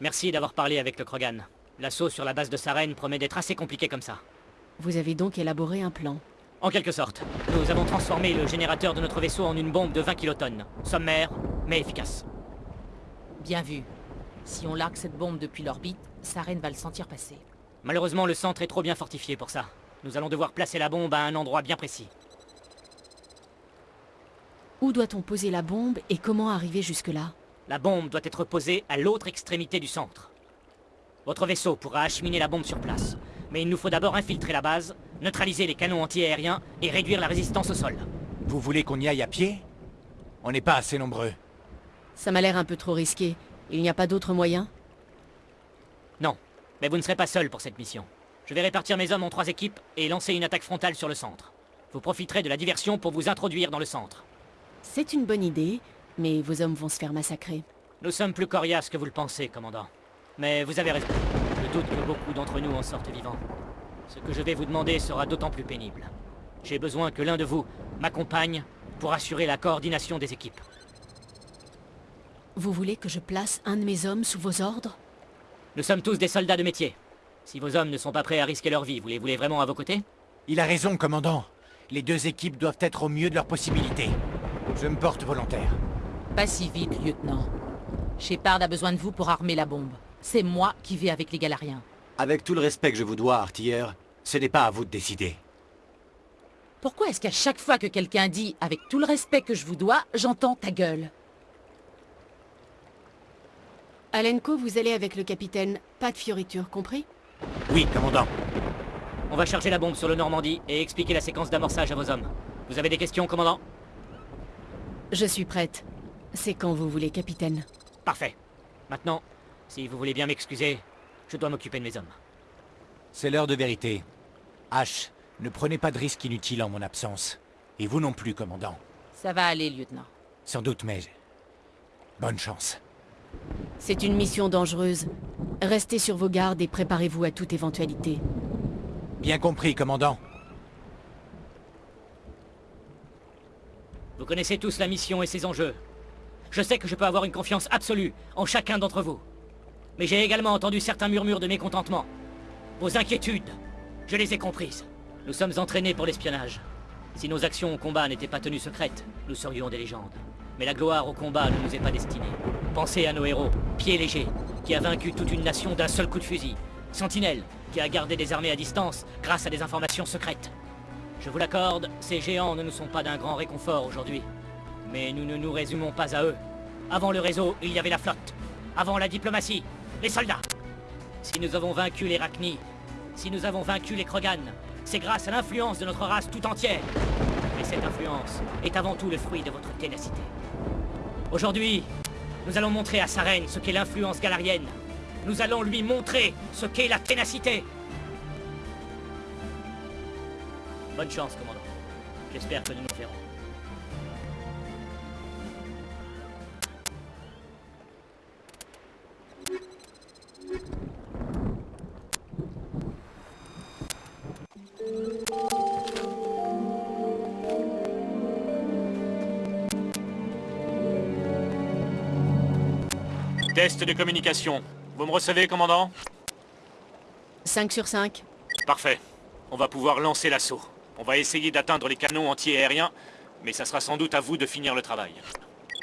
Merci d'avoir parlé avec le Krogan. L'assaut sur la base de Saren promet d'être assez compliqué comme ça. Vous avez donc élaboré un plan. En quelque sorte. Nous avons transformé le générateur de notre vaisseau en une bombe de 20 kilotonnes. Sommaire, mais efficace. Bien vu. Si on largue cette bombe depuis l'orbite, Saren va le sentir passer. Malheureusement, le centre est trop bien fortifié pour ça. Nous allons devoir placer la bombe à un endroit bien précis. Où doit-on poser la bombe et comment arriver jusque-là? La bombe doit être posée à l'autre extrémité du centre. Votre vaisseau pourra acheminer la bombe sur place. Mais il nous faut d'abord infiltrer la base, neutraliser les canons anti-aériens et réduire la résistance au sol. Vous voulez qu'on y aille à pied? On n'est pas assez nombreux. Ça m'a l'air un peu trop risqué. Il n'y a pas d'autre moyen? Non, mais vous ne serez pas seul pour cette mission. Je vais répartir mes hommes en trois équipes et lancer une attaque frontale sur le centre. Vous profiterez de la diversion pour vous introduire dans le centre. C'est une bonne idée, mais vos hommes vont se faire massacrer. Nous sommes plus coriaces que vous le pensez, commandant. Mais vous avez raison. Je doute que beaucoup d'entre nous en sortent vivants. Ce que je vais vous demander sera d'autant plus pénible. J'ai besoin que l'un de vous m'accompagne pour assurer la coordination des équipes. Vous voulez que je place un de mes hommes sous vos ordres? Nous sommes tous des soldats de métier. Si vos hommes ne sont pas prêts à risquer leur vie, vous les voulez vraiment à vos côtés? Il a raison, commandant. Les deux équipes doivent être au mieux de leurs possibilités. Je me porte volontaire. Pas si vite, lieutenant. Shepard a besoin de vous pour armer la bombe. C'est moi qui vais avec les Galariens. Avec tout le respect que je vous dois, artilleur, ce n'est pas à vous de décider. Pourquoi est-ce qu'à chaque fois que quelqu'un dit « avec tout le respect que je vous dois », j'entends ta gueule? Alenko, vous allez avec le capitaine. Pas de fioriture, compris? Oui, commandant. On va charger la bombe sur le Normandie et expliquer la séquence d'amorçage à vos hommes. Vous avez des questions, commandant? Je suis prête. C'est quand vous voulez, capitaine. Parfait. Maintenant, si vous voulez bien m'excuser, je dois m'occuper de mes hommes. C'est l'heure de vérité. H, ne prenez pas de risques inutiles en mon absence. Et vous non plus, commandant. Ça va aller, lieutenant. Sans doute, mais... Bonne chance. C'est une mission dangereuse. Restez sur vos gardes et préparez-vous à toute éventualité. Bien compris, commandant. Vous connaissez tous la mission et ses enjeux. Je sais que je peux avoir une confiance absolue en chacun d'entre vous. Mais j'ai également entendu certains murmures de mécontentement. Vos inquiétudes, je les ai comprises. Nous sommes entraînés pour l'espionnage. Si nos actions au combat n'étaient pas tenues secrètes, nous serions des légendes. Mais la gloire au combat ne nous est pas destinée. Pensez à nos héros, Pied Léger, qui a vaincu toute une nation d'un seul coup de fusil. Sentinelle, qui a gardé des armées à distance grâce à des informations secrètes. Je vous l'accorde, ces géants ne nous sont pas d'un grand réconfort aujourd'hui. Mais nous ne nous résumons pas à eux. Avant le réseau, il y avait la flotte. Avant la diplomatie, les soldats. Si nous avons vaincu les Rachni, si nous avons vaincu les Krogan, c'est grâce à l'influence de notre race tout entière. Mais cette influence est avant tout le fruit de votre ténacité. Aujourd'hui, nous allons montrer à Saren ce qu'est l'influence galarienne. Nous allons lui montrer ce qu'est la ténacité. Bonne chance, commandant. J'espère que nous nous verrons. Test de communication. Vous me recevez, commandant? 5 sur 5. Parfait. On va pouvoir lancer l'assaut. On va essayer d'atteindre les canons anti-aériens, mais ça sera sans doute à vous de finir le travail.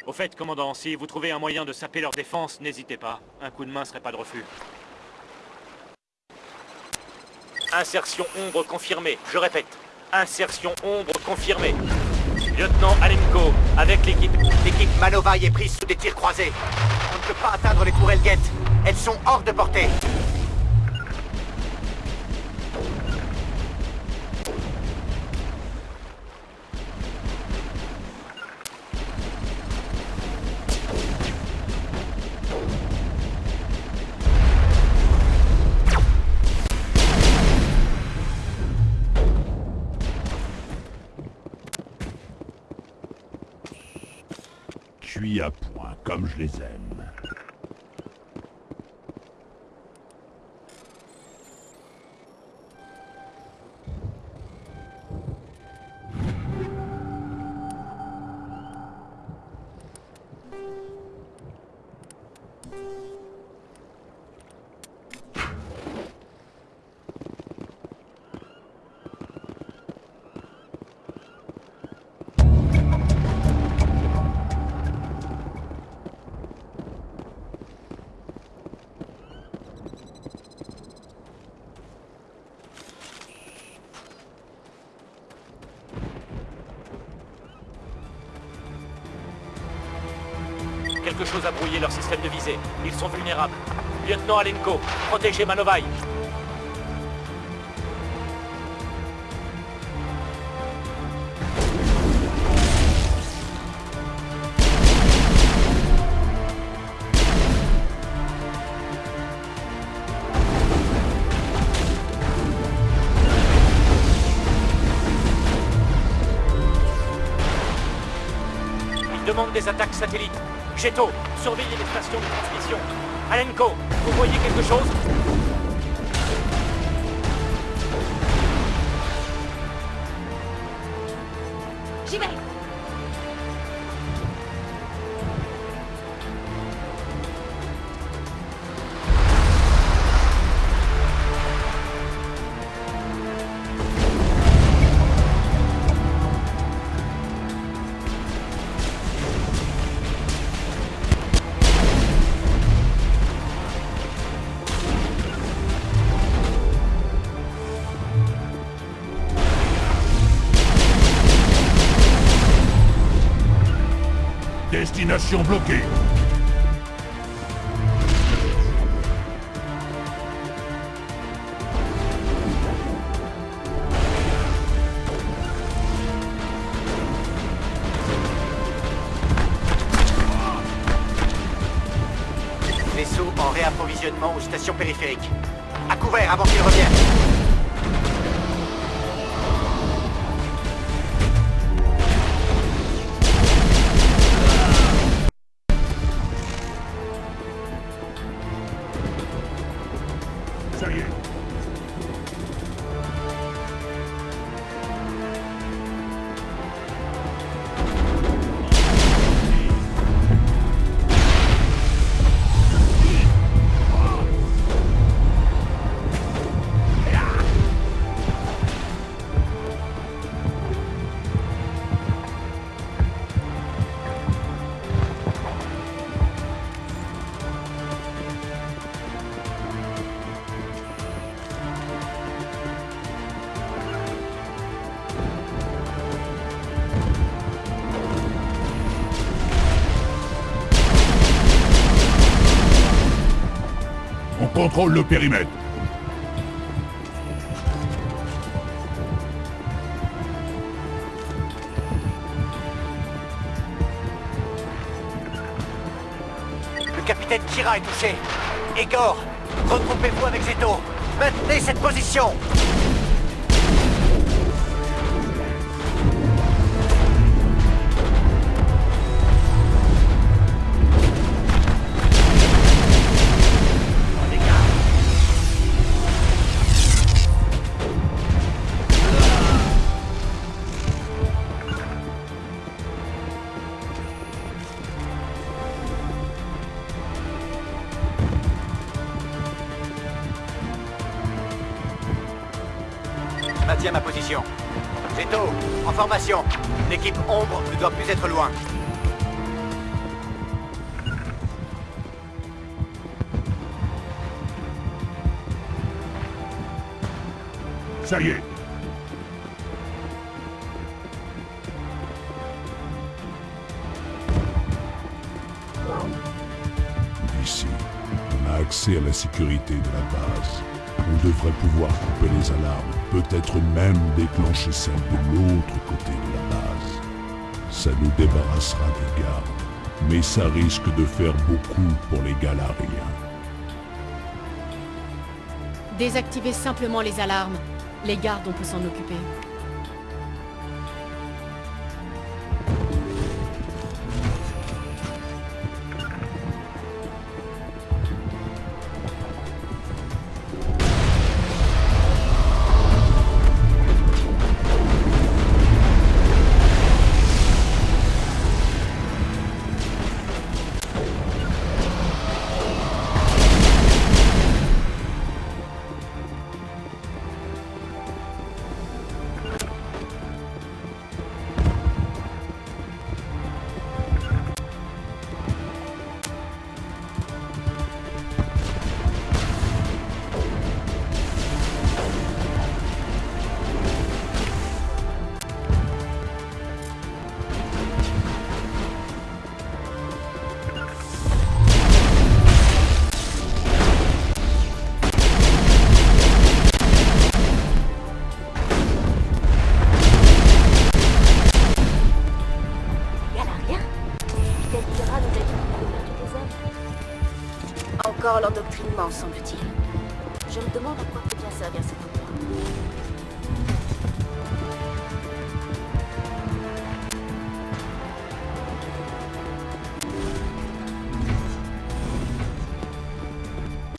Au fait, commandant, si vous trouvez un moyen de saper leur défense, n'hésitez pas. Un coup de main serait pas de refus. Insertion ombre confirmée. Je répète, insertion ombre confirmée. Lieutenant Alenko, avec l'équipe. L'équipe Manovaille est prise sous des tirs croisés. On ne peut pas atteindre les tourelles guettes. Elles sont hors de portée. Quelque chose a brouillé leur système de visée. Ils sont vulnérables. Lieutenant Alenko, protégez Manovaï. Des attaques satellites. Cheto, surveillez les stations de transmission. Alenko, vous voyez quelque chose? Bloquée. Vaisseau en réapprovisionnement aux stations périphériques. À couvert avant qu'il revienne. Le périmètre. Le capitaine Kira est touché. Igor, regroupez-vous avec Zeto. Maintenez cette position. L'équipe Ombre ne doit plus être loin. Ça y est. Ici, on a accès à la sécurité de la base. On devrait pouvoir couper les alarmes, peut-être même déclencher celle de l'autre côté de la base. Ça nous débarrassera des gardes, mais ça risque de faire beaucoup pour les Galariens. Désactivez simplement les alarmes. Les gardes, on peut s'en occuper. Semble-t-il. Je me demande à quoi peut bien servir cet endroit.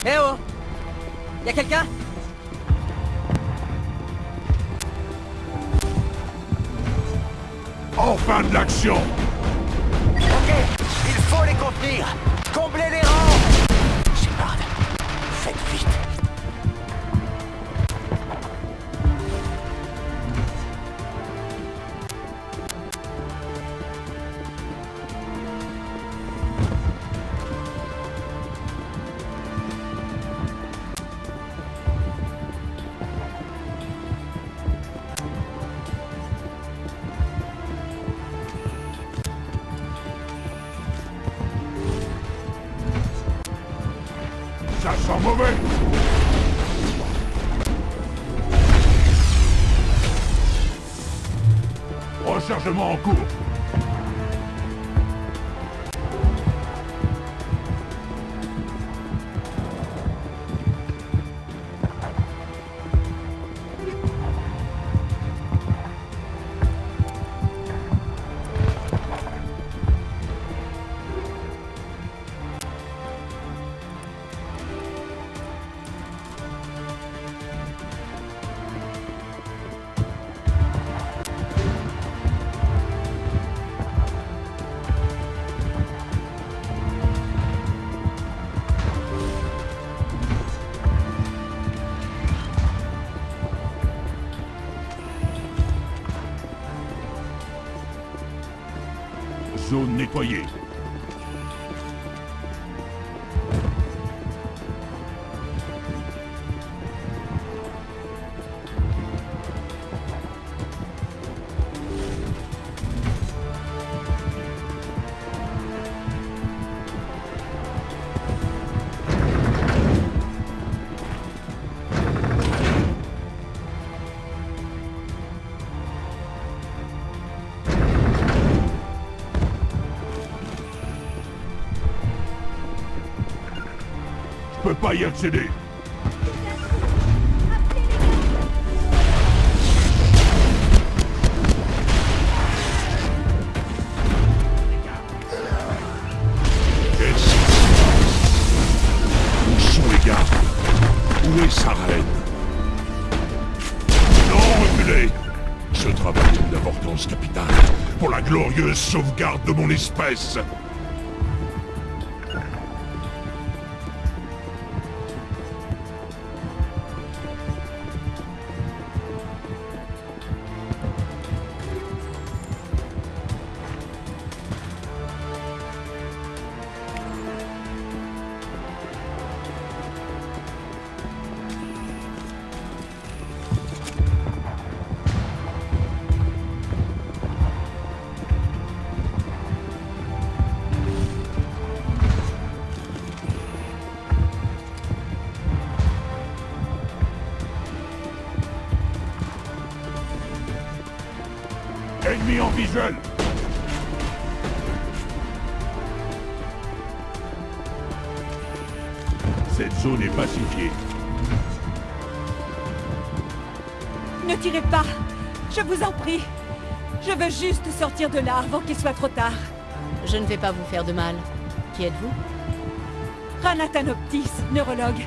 Eh oh Y'a quelqu'un? Enfin de l'action Ok, il faut les contenir Comblez Rechargement en cours Zone Je peux pas y accéder. Où sont les gardes Où est sa reine Non, reculez. Ce travail est d'une importance capitale pour la glorieuse sauvegarde de mon espèce Cette zone est pacifiée. Ne tirez pas Je vous en prie Je veux juste sortir de là avant qu'il soit trop tard. Je ne vais pas vous faire de mal. Qui êtes-vous? Ranatanoptis, neurologue.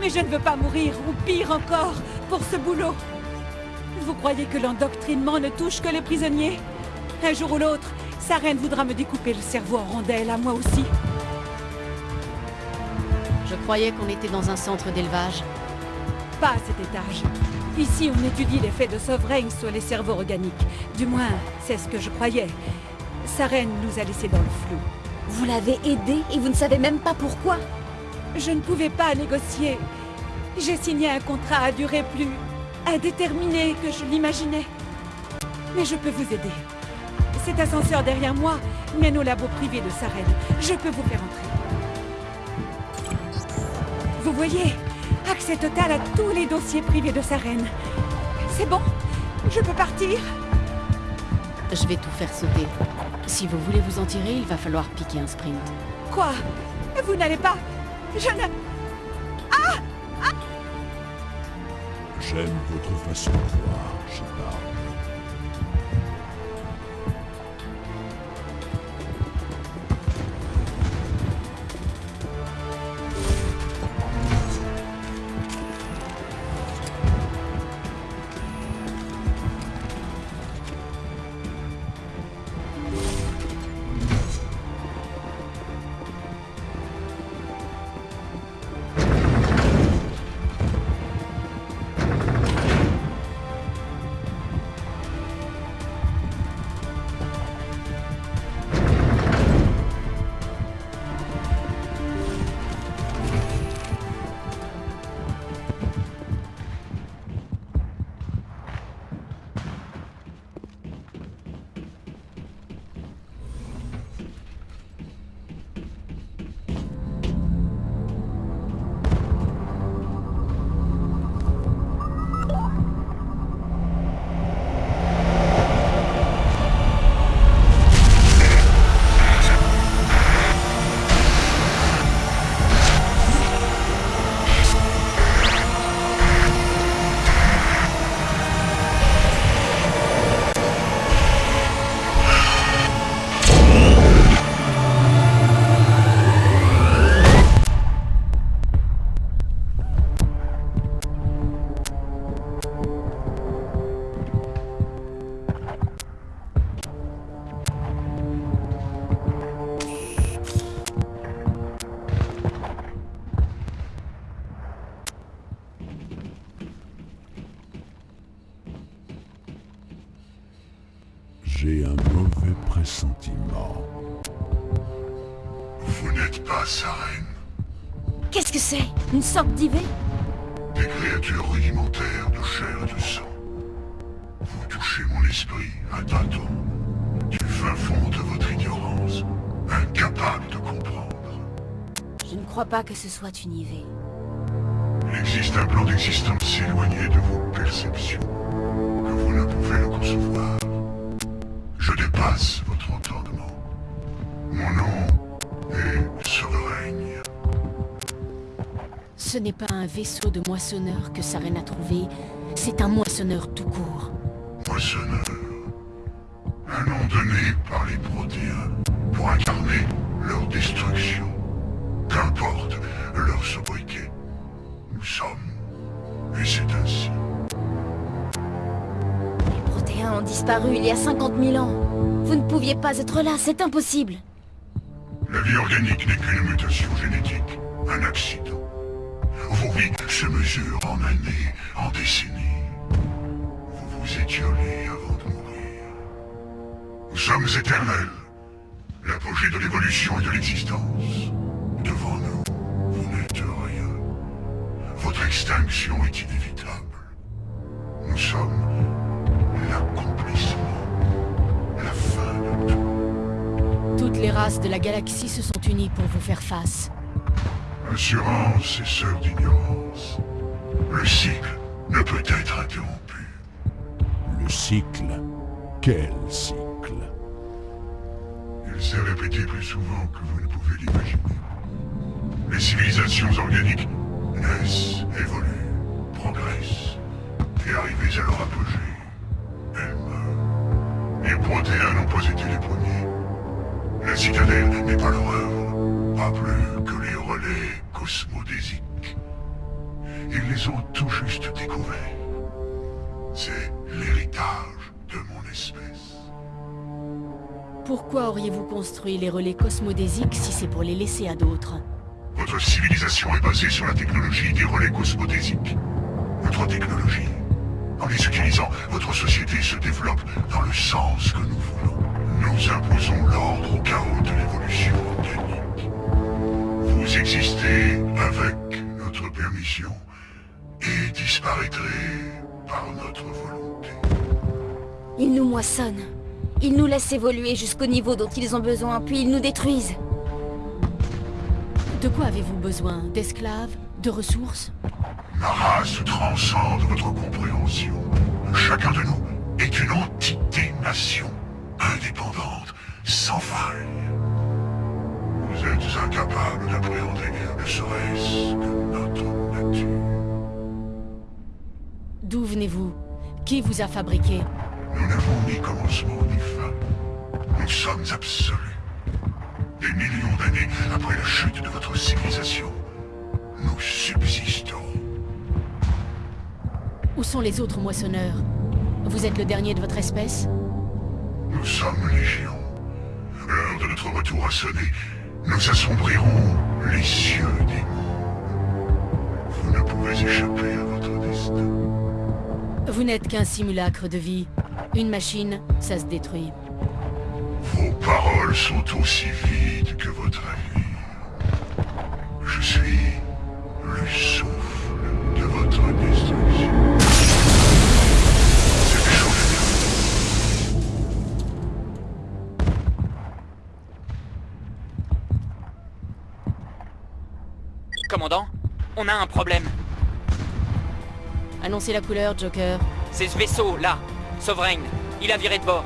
Mais je ne veux pas mourir, ou pire encore, pour ce boulot. Vous croyez que l'endoctrinement ne touche que les prisonniers? Un jour ou l'autre, sa reine voudra me découper le cerveau en rondelles, à moi aussi. Je croyais qu'on était dans un centre d'élevage. Pas à cet étage. Ici, on étudie l'effet de Sovereign sur les cerveaux organiques. Du moins, c'est ce que je croyais. Sa reine nous a laissés dans le flou. Vous l'avez aidé et vous ne savez même pas pourquoi Je ne pouvais pas négocier. J'ai signé un contrat à durée plus indéterminée que je l'imaginais. Mais je peux vous aider. Cet ascenseur derrière moi mène au labo privé de Saren. Je peux vous faire entrer. Vous voyez Accès total à tous les dossiers privés de Saren. C'est bon Je peux partir Je vais tout faire sauter. Si vous voulez vous en tirer, il va falloir piquer un sprint. Quoi? Vous n'allez pas? Je ne... Ah, ah J'aime votre façon de voir, Shepard. J'ai un mauvais pressentiment. Vous n'êtes pas sa reine. Qu'est-ce que c'est? Une sorte d'IV Des créatures rudimentaires de chair et de sang. Vous touchez mon esprit à tâtons, du fin fond de votre ignorance, incapable de comprendre. Je ne crois pas que ce soit une IV. Il existe un plan d'existence éloigné de vos perceptions, que vous ne pouvez le concevoir. Votre entendement. Mon nom est. Ce n'est pas un vaisseau de moissonneur que Saren a trouvé, c'est un moissonneur tout court. Moissonneur. Un nom donné par les Protéens pour incarner leur destruction. Qu'importe leur sobriquet. Nous sommes, et c'est ainsi. Ont disparu il y a 50 000 ans. Vous ne pouviez pas être là, c'est impossible. La vie organique n'est qu'une mutation génétique, un accident. Vos vies se mesurent en années, en décennies. Vous vous étiolez avant de mourir. Nous sommes éternels. L'apogée de l'évolution et de l'existence. Devant nous, vous n'êtes rien. Votre extinction est inévitable. Nous sommes Toutes les races de la galaxie se sont unies pour vous faire face. Assurance et sœur d'ignorance. Le cycle ne peut être interrompu. Le cycle? Quel cycle? Il s'est répété plus souvent que vous ne pouvez l'imaginer. Les civilisations organiques naissent, évoluent, progressent, et arrivées à leur apogée, elles meurent. Les Protéens n'ont pas été les citadelle n'est pas leur œuvre, pas plus que les relais cosmodésiques. Ils les ont tout juste découverts. C'est l'héritage de mon espèce. Pourquoi auriez-vous construit les relais cosmodésiques si c'est pour les laisser à d'autres? Votre civilisation est basée sur la technologie des relais cosmodésiques. Notre technologie. En les utilisant, votre société se développe dans le sens que nous voulons. Nous imposons l'ordre au chaos de l'évolution organique. Vous existez avec notre permission et disparaîtrez par notre volonté. Ils nous moissonnent. Ils nous laissent évoluer jusqu'au niveau dont ils ont besoin, puis ils nous détruisent. De quoi avez-vous besoin? D'esclaves? De ressources? Ma race transcende votre compréhension. Chacun de nous est une entité-nation, sans faille. Vous êtes incapable d'appréhender ne serait-ce que notre nature. D'où venez-vous? Qui vous a fabriqué? Nous n'avons ni commencement ni fin. Nous sommes absolus. Des millions d'années après la chute de votre civilisation, nous subsistons. Où sont les autres moissonneurs? Vous êtes le dernier de votre espèce? Nous sommes légion. Notre retour a sonné. Nous assombrirons les cieux des mondes. Vous ne pouvez échapper à votre destin. Vous n'êtes qu'un simulacre de vie. Une machine, ça se détruit. Vos paroles sont aussi vides que votre avis. Commandant, on a un problème. Annoncez la couleur, Joker. C'est ce vaisseau, là, Sovereign. Il a viré de bord.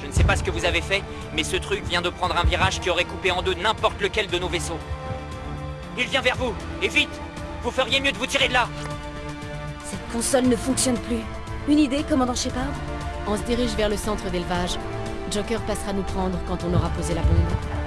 Je ne sais pas ce que vous avez fait, mais ce truc vient de prendre un virage qui aurait coupé en deux n'importe lequel de nos vaisseaux. Il vient vers vous, et vite Vous feriez mieux de vous tirer de là Cette console ne fonctionne plus. Une idée, commandant Shepard? On se dirige vers le centre d'élevage. Joker passera nous prendre quand on aura posé la bombe.